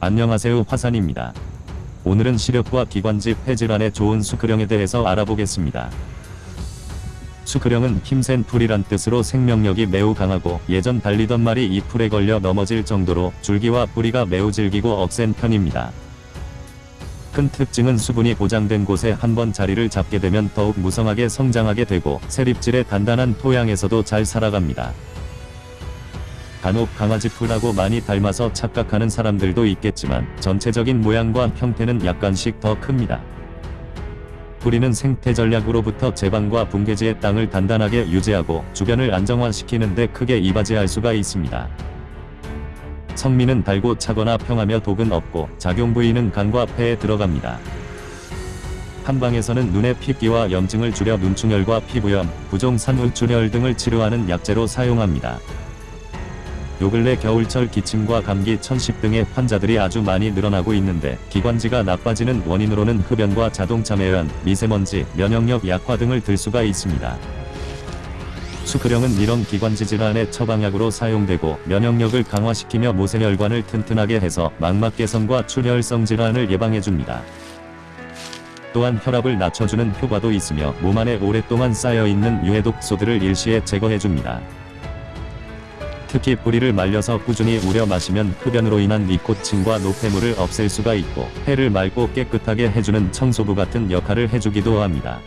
안녕하세요 화산입니다. 오늘은 시력과 기관지 폐질환에 좋은 수크령에 대해서 알아보겠습니다. 수크령은 힘센 풀이란 뜻으로 생명력이 매우 강하고 예전 달리던 말이 이 풀에 걸려 넘어질 정도로 줄기와 뿌리가 매우 질기고 억센 편입니다. 큰 특징은 수분이 보장된 곳에 한번 자리를 잡게 되면 더욱 무성하게 성장하게 되고 세립질의 단단한 토양에서도 잘 살아갑니다. 간혹 강아지 풀하고 많이 닮아서 착각하는 사람들도 있겠지만 전체적인 모양과 형태는 약간씩 더 큽니다. 뿌리는 생태 전략으로부터 제방과 붕괴지의 땅을 단단하게 유지하고 주변을 안정화시키는 데 크게 이바지할 수가 있습니다. 성미는 달고 차거나 평하며 독은 없고 작용 부위는 간과 폐에 들어갑니다. 한방에서는 눈의 핏기와 염증을 줄여 눈충혈과 피부염, 부종산후출혈 등을 치료하는 약재로 사용합니다. 요 근래 겨울철 기침과 감기 천식 등의 환자들이 아주 많이 늘어나고 있는데 기관지가 나빠지는 원인으로는 흡연과 자동차 매연, 미세먼지, 면역력 약화 등을 들 수가 있습니다. 수크령은 이런 기관지 질환의 처방약으로 사용되고 면역력을 강화시키며 모세혈관을 튼튼하게 해서 망막 개선과 출혈성 질환을 예방해줍니다. 또한 혈압을 낮춰주는 효과도 있으며 몸 안에 오랫동안 쌓여있는 유해독소들을 일시에 제거해줍니다. 특히 뿌리를 말려서 꾸준히 우려 마시면 흡연으로 인한 니코틴과 노폐물을 없앨 수가 있고 폐를 맑고 깨끗하게 해주는 청소부 같은 역할을 해주기도 합니다.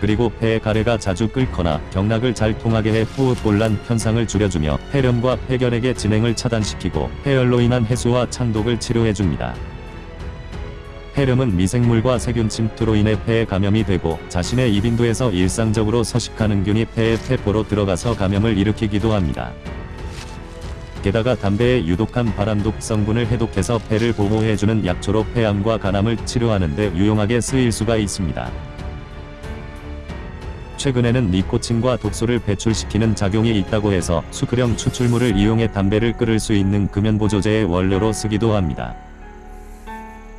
그리고 폐의 가래가 자주 끓거나 경락을 잘 통하게 해 호흡곤란 현상을 줄여주며 폐렴과 폐결핵의 진행을 차단시키고 폐열로 인한 해수와 창독을 치료해줍니다. 폐렴은 미생물과 세균 침투로 인해 폐에 감염이 되고 자신의 입인도에서 일상적으로 서식하는 균이 폐의 폐포로 들어가서 감염을 일으키기도 합니다. 게다가 담배의 유독한 발암독 성분을 해독해서 폐를 보호해주는 약초로 폐암과 간암을 치료하는 데 유용하게 쓰일 수가 있습니다. 최근에는 니코틴과 독소를 배출시키는 작용이 있다고 해서 수크령 추출물을 이용해 담배를 끓일 수 있는 금연보조제의 원료로 쓰기도 합니다.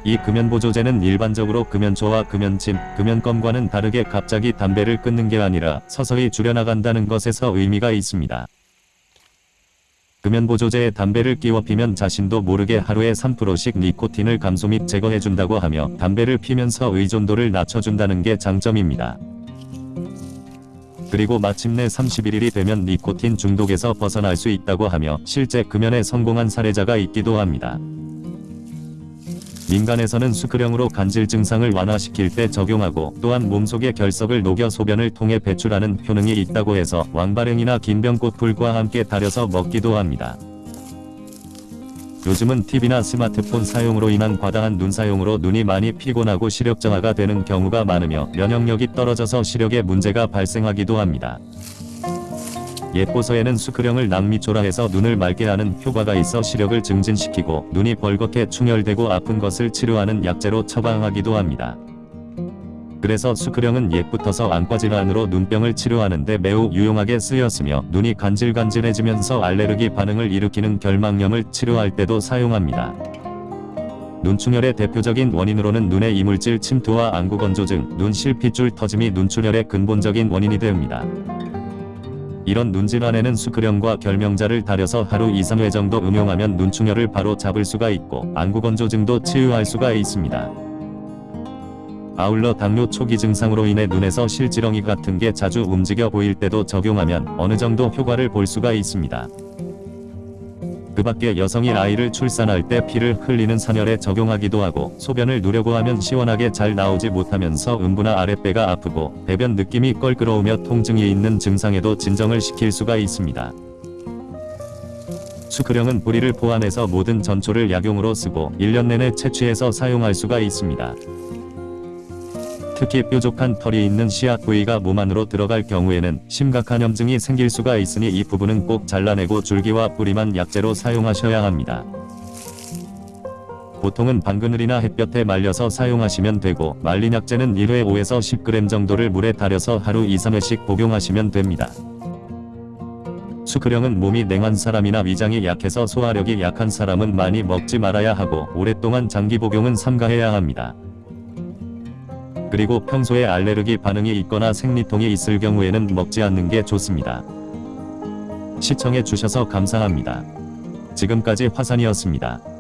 이 금연보조제는 일반적으로 금연초와 금연침, 금연껌과는 다르게 갑자기 담배를 끊는 게 아니라 서서히 줄여나간다는 것에서 의미가 있습니다. 금연보조제에 담배를 끼워 피면 자신도 모르게 하루에 3%씩 니코틴을 감소 및 제거해준다고 하며 담배를 피면서 의존도를 낮춰준다는 게 장점입니다. 그리고 마침내 31일이 되면 니코틴 중독에서 벗어날 수 있다고 하며 실제 금연에 성공한 사례자가 있기도 합니다. 민간에서는 수크령으로 간질 증상을 완화시킬 때 적용하고 또한 몸속의 결석을 녹여 소변을 통해 배출하는 효능이 있다고 해서 왕발행이나 긴병꽃풀과 함께 달여서 먹기도 합니다. 요즘은 TV나 스마트폰 사용으로 인한 과다한 눈 사용으로 눈이 많이 피곤하고 시력 저하가 되는 경우가 많으며 면역력이 떨어져서 시력에 문제가 발생하기도 합니다. 옛보서에는 수크령을 낭미초라해서 눈을 맑게 하는 효과가 있어 시력을 증진시키고 눈이 벌겋게 충혈되고 아픈 것을 치료하는 약재로 처방하기도 합니다. 그래서 수크령은 옛부터서 안과질환으로 눈병을 치료하는데 매우 유용하게 쓰였으며 눈이 간질간질해지면서 알레르기 반응을 일으키는 결막염을 치료할 때도 사용합니다. 눈충혈의 대표적인 원인으로는 눈의 이물질 침투와 안구건조증, 눈 실핏줄 터짐이 눈출혈의 근본적인 원인이 됩니다. 이런 눈질환에는 수크령과 결명자를 달여서 하루 2, 3회 정도 음용하면 눈충혈을 바로 잡을 수가 있고 안구건조증도 치유할 수가 있습니다. 아울러 당뇨 초기 증상으로 인해 눈에서 실지렁이 같은 게 자주 움직여 보일 때도 적용하면 어느 정도 효과를 볼 수가 있습니다. 그 밖에 여성이 아이를 출산할 때 피를 흘리는 산혈에 적용하기도 하고 소변을 누려고 하면 시원하게 잘 나오지 못하면서 음부나 아랫배가 아프고 배변 느낌이 껄끄러우며 통증이 있는 증상에도 진정을 시킬 수가 있습니다. 수크령은 뿌리를 포함해서 모든 전초를 약용으로 쓰고 1년 내내 채취해서 사용할 수가 있습니다. 특히 뾰족한 털이 있는 씨앗 부위가 몸 안으로 들어갈 경우에는 심각한 염증이 생길 수가 있으니 이 부분은 꼭 잘라내고 줄기와 뿌리만 약재로 사용하셔야 합니다. 보통은 방그늘이나 햇볕에 말려서 사용하시면 되고 말린 약재는 1회 5에서 10g 정도를 물에 달여서 하루 2, 3회씩 복용하시면 됩니다. 수크령은 몸이 냉한 사람이나 위장이 약해서 소화력이 약한 사람은 많이 먹지 말아야 하고 오랫동안 장기 복용은 삼가해야 합니다. 그리고 평소에 알레르기 반응이 있거나 생리통이 있을 경우에는 먹지 않는 게 좋습니다. 시청해 주셔서 감사합니다. 지금까지 화산이었습니다.